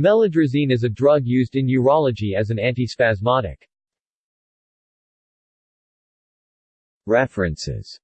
Melodrazine is a drug used in urology as an antispasmodic. References